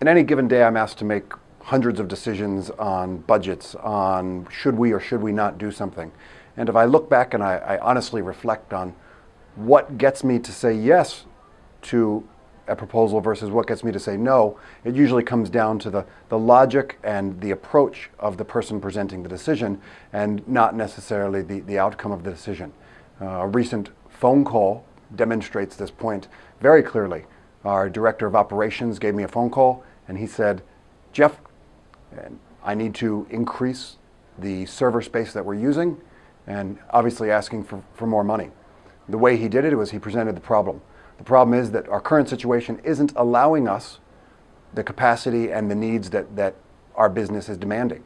In any given day, I'm asked to make hundreds of decisions on budgets, on should we or should we not do something. And if I look back and I, I honestly reflect on what gets me to say yes to a proposal versus what gets me to say no, it usually comes down to the, the logic and the approach of the person presenting the decision and not necessarily the, the outcome of the decision. Uh, a recent phone call demonstrates this point very clearly. Our director of operations gave me a phone call and he said, Jeff, I need to increase the server space that we're using and obviously asking for, for more money. The way he did it was he presented the problem. The problem is that our current situation isn't allowing us the capacity and the needs that, that our business is demanding.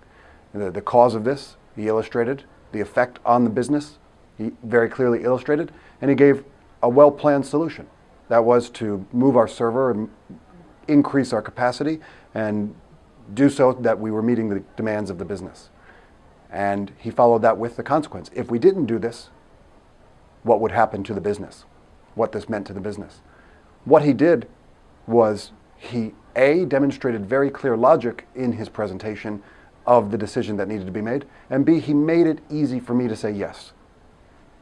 The, the cause of this, he illustrated, the effect on the business, he very clearly illustrated, and he gave a well-planned solution. That was to move our server and increase our capacity and do so that we were meeting the demands of the business. And he followed that with the consequence. If we didn't do this, what would happen to the business? What this meant to the business? What he did was he, A, demonstrated very clear logic in his presentation of the decision that needed to be made, and B, he made it easy for me to say yes.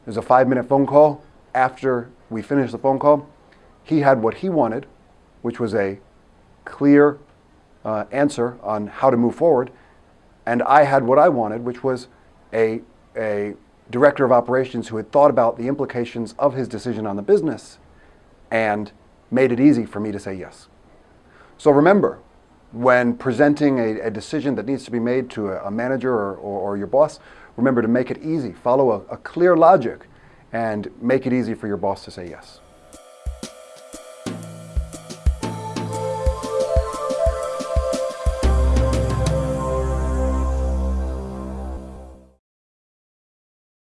It was a five minute phone call. After we finished the phone call, he had what he wanted, which was a clear uh, answer on how to move forward, and I had what I wanted, which was a, a director of operations who had thought about the implications of his decision on the business and made it easy for me to say yes. So remember, when presenting a, a decision that needs to be made to a, a manager or, or, or, your boss, remember to make it easy. Follow a, a clear logic and make it easy for your boss to say yes.